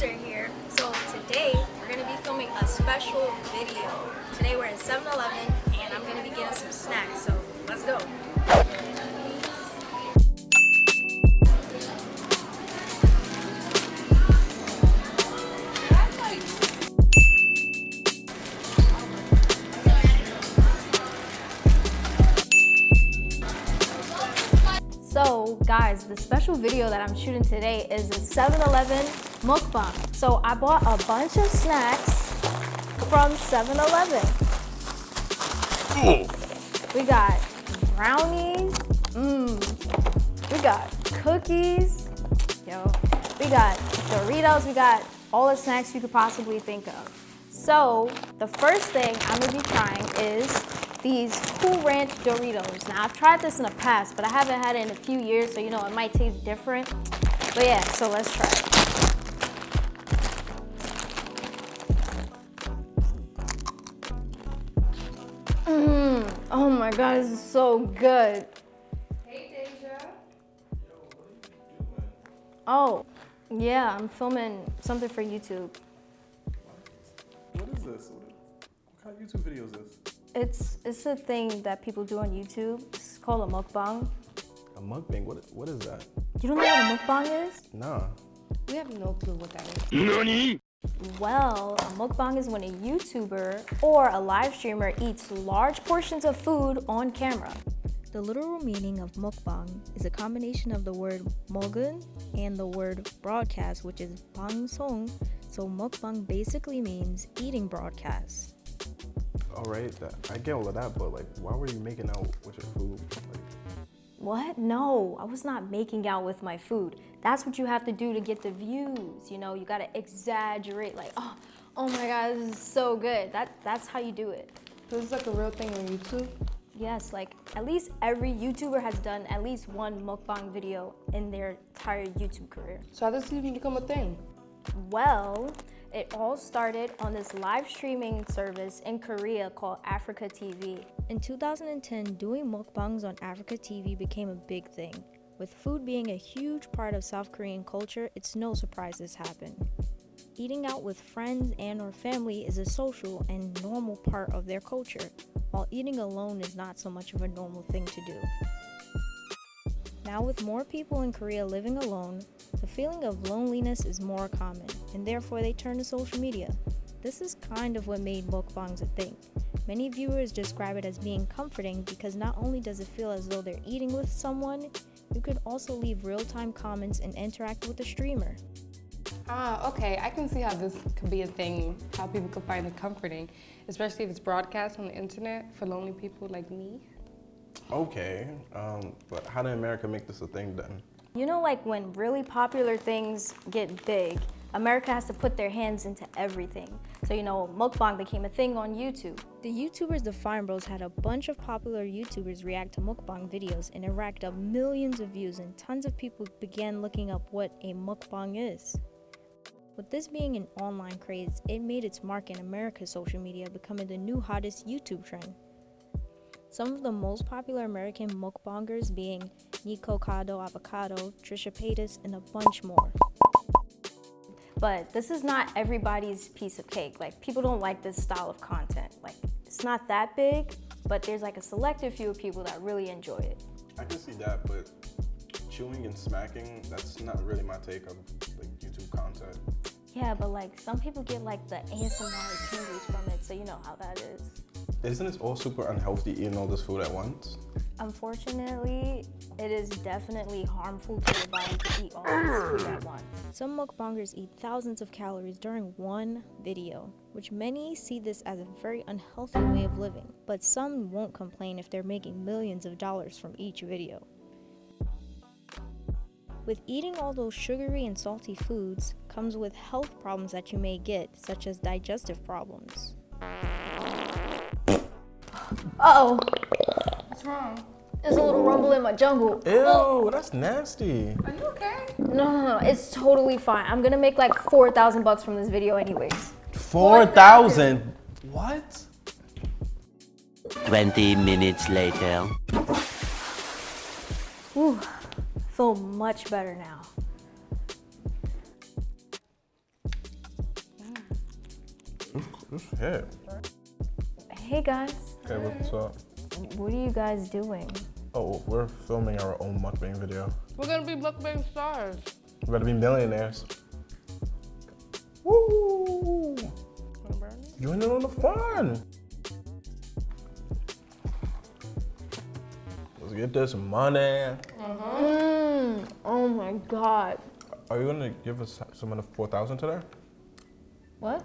sister here. So today we're gonna be filming a special video. Today we're at 7-Eleven and I'm gonna be getting some snacks. So the special video that I'm shooting today is a 7-Eleven mukbang. So I bought a bunch of snacks from 7-Eleven. We got brownies, mmm. We got cookies, yo. We got Doritos, we got all the snacks you could possibly think of. So the first thing I'm gonna be trying is these Cool Ranch Doritos. Now I've tried this in the past, but I haven't had it in a few years, so you know, it might taste different. But yeah, so let's try it. Mmm, oh my God, this is so good. Hey, Deja. Oh, yeah, I'm filming something for YouTube. What is this? What, what kind of YouTube video is this? It's it's a thing that people do on YouTube. It's called a mukbang. A mukbang? What, what is that? You don't know what a mukbang is? Nah. We have no clue what that is. Nani? Well, a mukbang is when a YouTuber or a live streamer eats large portions of food on camera. The literal meaning of mukbang is a combination of the word mogun and the word broadcast, which is bangsong. So mukbang basically means eating broadcast. All right, that, I get all of that, but like, why were you making out with your food? Like, What? No, I was not making out with my food. That's what you have to do to get the views. You know, you gotta exaggerate, like, oh, oh my God, this is so good. That that's how you do it. This is like a real thing on YouTube. Yes, like at least every YouTuber has done at least one mukbang video in their entire YouTube career. So how does this even become a thing? Well, it all started on this live streaming service in Korea called AfreecaTV. In 2010, doing mukbangs on AfreecaTV became a big thing. With food being a huge part of South Korean culture, it's no surprise this happened. Eating out with friends and or family is a social and normal part of their culture, while eating alone is not so much of a normal thing to do. Now with more people in Korea living alone, the feeling of loneliness is more common, and therefore they turn to social media. This is kind of what made mukbangs a thing. Many viewers describe it as being comforting because not only does it feel as though they're eating with someone, you could also leave real-time comments and interact with the streamer. Ah, okay. I can see how this could be a thing, how people could find it comforting, especially if it's broadcast on the internet for lonely people like me. Okay, um, but how did America make this a thing then? You know, like when really popular things get big, America has to put their hands into everything. So, you know, mukbang became a thing on YouTube. The YouTubers The Fine Bros had a bunch of popular YouTubers react to mukbang videos and it racked up millions of views and tons of people began looking up what a mukbang is. With this being an online craze, it made its mark in America's social media, becoming the new hottest YouTube trend. Some of the most popular American mukbangers being Nikocado Avocado, Trisha Paytas, and a bunch more. But this is not everybody's piece of cake. Like people don't like this style of content. Like it's not that big, but there's like a selective few of people that really enjoy it. I can see that, but chewing and smacking, that's not really my take of like YouTube content. Yeah, but like some people get like the ASMR tingles from it, so you know how that is. Isn't it all super unhealthy eating all this food at once? Unfortunately, it is definitely harmful to your body to eat all this food at once. Some mukbangers eat thousands of calories during one video, which many see this as a very unhealthy way of living, but some won't complain if they're making millions of dollars from each video. With eating all those sugary and salty foods comes with health problems that you may get, such as digestive problems. Uh-oh, What's wrong? there's a little rumble in my jungle. Ew, that's nasty. Are you okay? No, no, no, it's totally fine. I'm gonna make like 4,000 bucks from this video anyways. 4,000? What? 20 minutes later. Whew, feel much better now. This hit. Hey guys, Hey, what's up? what are you guys doing? Oh, we're filming our own mukbang video. We're gonna be mukbang stars. We're gonna be millionaires. Woo! Wanna it? Join in on the fun. Let's get this money. Uh -huh. Mm, oh my god. Are you gonna give us some of the 4,000 today? What?